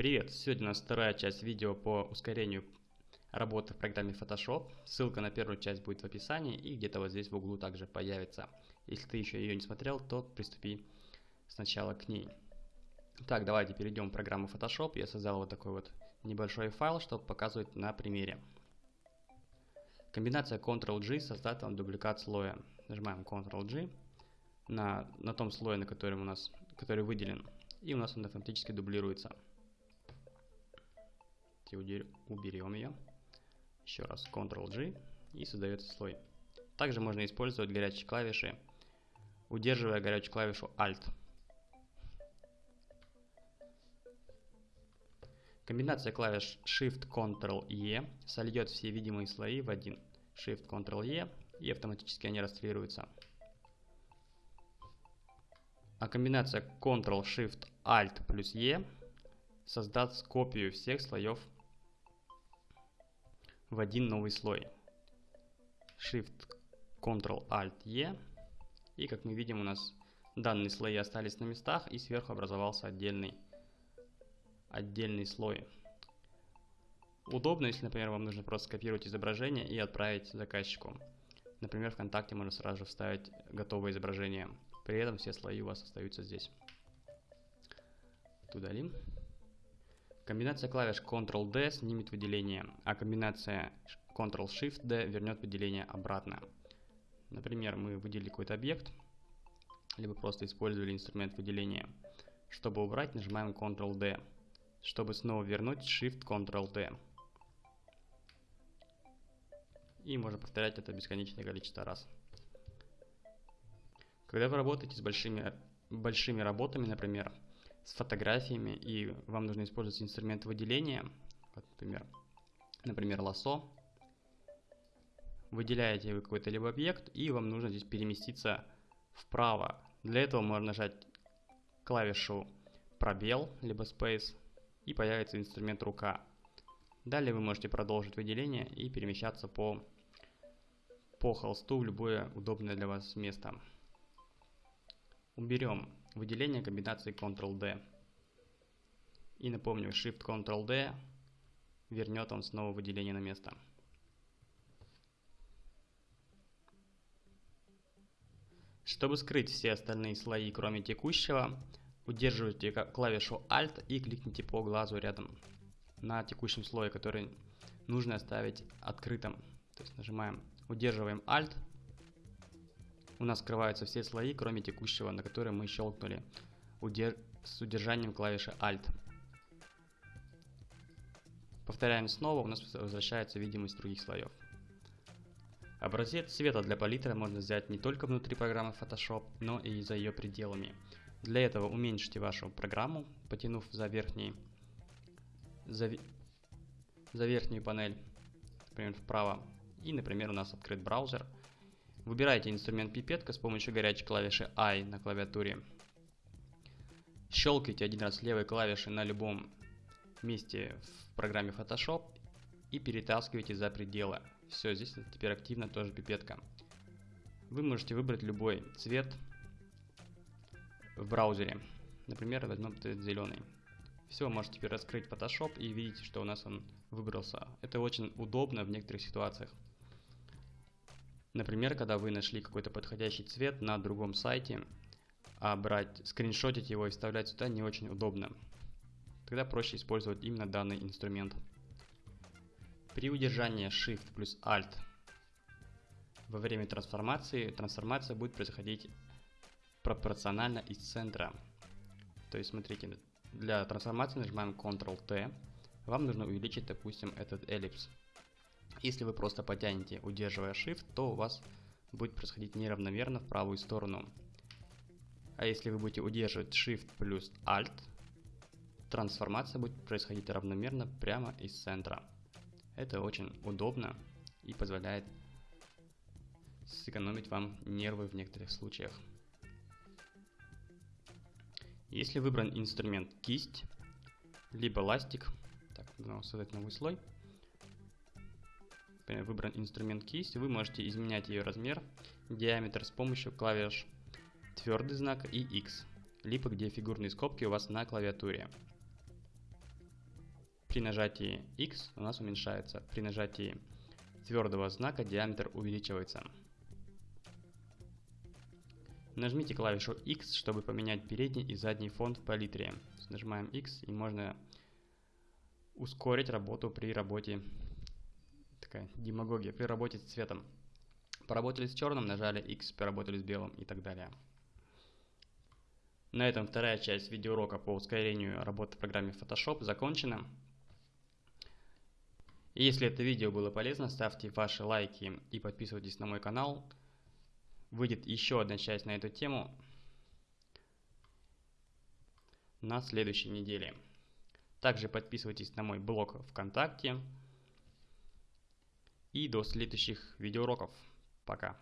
Привет! Сегодня у нас вторая часть видео по ускорению работы в программе Photoshop. Ссылка на первую часть будет в описании и где-то вот здесь в углу также появится. Если ты еще ее не смотрел, то приступи сначала к ней. Так, давайте перейдем в программу Photoshop. Я создал вот такой вот небольшой файл, чтобы показывать на примере. Комбинация Ctrl-G создает вам дубликат слоя. Нажимаем Ctrl-G на, на том слое, на котором у нас, который выделен, и у нас он автоматически дублируется уберем ее. Еще раз Ctrl-G и создается слой. Также можно использовать горячие клавиши, удерживая горячую клавишу Alt. Комбинация клавиш Shift-Ctrl-E сольет все видимые слои в один. Shift-Ctrl-E и автоматически они расстреливаются. А комбинация Ctrl-Shift-Alt плюс E создаст копию всех слоев в один новый слой. Shift Ctrl Alt E. И как мы видим у нас данные слои остались на местах и сверху образовался отдельный, отдельный слой. Удобно, если, например, вам нужно просто скопировать изображение и отправить заказчику. Например, ВКонтакте можно сразу же вставить готовое изображение. При этом все слои у вас остаются здесь. Удалим. Комбинация клавиш Ctrl-D снимет выделение, а комбинация Ctrl-Shift-D вернет выделение обратно. Например, мы выделили какой-то объект, либо просто использовали инструмент выделения. Чтобы убрать, нажимаем Ctrl-D. Чтобы снова вернуть, Shift-Ctrl-D. И можно повторять это бесконечное количество раз. Когда вы работаете с большими, большими работами, например, с фотографиями, и вам нужно использовать инструмент выделения, вот, например, например, лосо. Выделяете вы какой-то либо объект, и вам нужно здесь переместиться вправо. Для этого можно нажать клавишу пробел, либо space, и появится инструмент рука. Далее вы можете продолжить выделение и перемещаться по, по холсту в любое удобное для вас место. Уберем выделение комбинации Ctrl-D. И напомню, Shift-Ctrl-D вернет он снова выделение на место. Чтобы скрыть все остальные слои, кроме текущего, удерживайте клавишу Alt и кликните по глазу рядом на текущем слое, который нужно оставить открытым. То есть нажимаем, удерживаем Alt у нас скрываются все слои, кроме текущего, на который мы щелкнули удер... с удержанием клавиши Alt. Повторяем снова, у нас возвращается видимость других слоев. Образец цвета для палитры можно взять не только внутри программы Photoshop, но и за ее пределами. Для этого уменьшите вашу программу, потянув за, верхний, за, за верхнюю панель, например, вправо. И, например, у нас открыт браузер – Выбирайте инструмент пипетка с помощью горячей клавиши I на клавиатуре. Щелкайте один раз левой клавишей на любом месте в программе Photoshop и перетаскивайте за пределы. Все, здесь теперь активно тоже пипетка. Вы можете выбрать любой цвет в браузере. Например, возьмем цвет зеленый. Все, можете теперь раскрыть Photoshop и видите, что у нас он выбрался. Это очень удобно в некоторых ситуациях. Например, когда вы нашли какой-то подходящий цвет на другом сайте, а брать, скриншотить его и вставлять сюда не очень удобно. Тогда проще использовать именно данный инструмент. При удержании Shift плюс Alt во время трансформации, трансформация будет происходить пропорционально из центра. То есть, смотрите, для трансформации нажимаем Ctrl-T. Вам нужно увеличить, допустим, этот эллипс. Если вы просто потянете, удерживая Shift, то у вас будет происходить неравномерно в правую сторону. А если вы будете удерживать Shift плюс Alt, трансформация будет происходить равномерно прямо из центра. Это очень удобно и позволяет сэкономить вам нервы в некоторых случаях. Если выбран инструмент кисть, либо ластик, так, нужно создать новый слой, выбран инструмент кисть, вы можете изменять ее размер, диаметр с помощью клавиш твердый знак и X, либо где фигурные скобки у вас на клавиатуре. При нажатии X у нас уменьшается. При нажатии твердого знака диаметр увеличивается. Нажмите клавишу X, чтобы поменять передний и задний фон в палитре. Нажимаем X и можно ускорить работу при работе, такая демагогия, при работе с цветом. Поработали с черным, нажали X, поработали с белым и так далее. На этом вторая часть видеоурока по ускорению работы в программе Photoshop закончена. И если это видео было полезно, ставьте ваши лайки и подписывайтесь на мой канал. Выйдет еще одна часть на эту тему на следующей неделе. Также подписывайтесь на мой блог ВКонтакте. И до следующих видеоуроков. Пока.